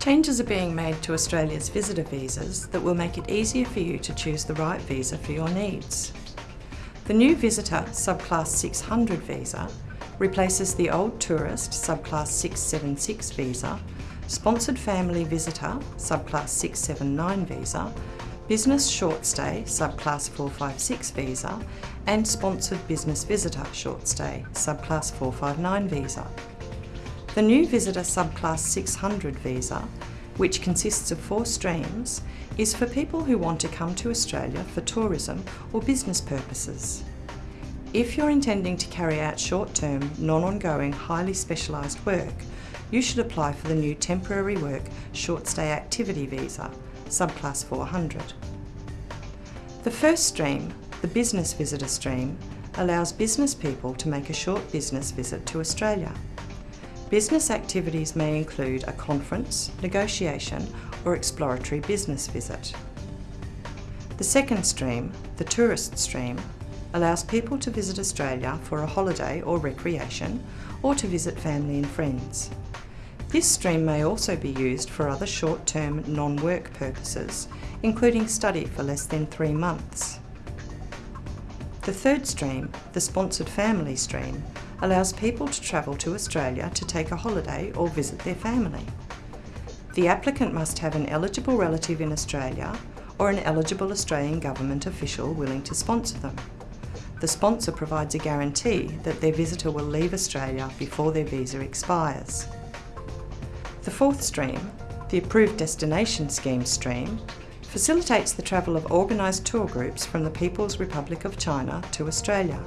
Changes are being made to Australia's visitor visas that will make it easier for you to choose the right visa for your needs. The new Visitor Subclass 600 visa replaces the old Tourist Subclass 676 visa, Sponsored Family Visitor Subclass 679 visa, Business Short Stay Subclass 456 visa and Sponsored Business Visitor Short Stay Subclass 459 visa. The new Visitor Subclass 600 visa, which consists of four streams, is for people who want to come to Australia for tourism or business purposes. If you're intending to carry out short-term, non-ongoing, highly specialised work, you should apply for the new Temporary Work Short Stay Activity Visa, Subclass 400. The first stream, the Business Visitor Stream, allows business people to make a short business visit to Australia. Business activities may include a conference, negotiation or exploratory business visit. The second stream, the tourist stream, allows people to visit Australia for a holiday or recreation or to visit family and friends. This stream may also be used for other short-term non-work purposes, including study for less than three months. The third stream, the sponsored family stream, allows people to travel to Australia to take a holiday or visit their family. The applicant must have an eligible relative in Australia or an eligible Australian government official willing to sponsor them. The sponsor provides a guarantee that their visitor will leave Australia before their visa expires. The fourth stream, the Approved Destination Scheme stream, facilitates the travel of organised tour groups from the People's Republic of China to Australia.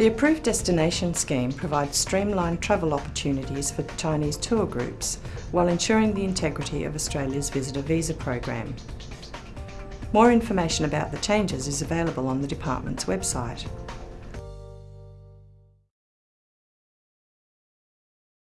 The Approved Destination Scheme provides streamlined travel opportunities for Chinese tour groups while ensuring the integrity of Australia's visitor visa program. More information about the changes is available on the Department's website.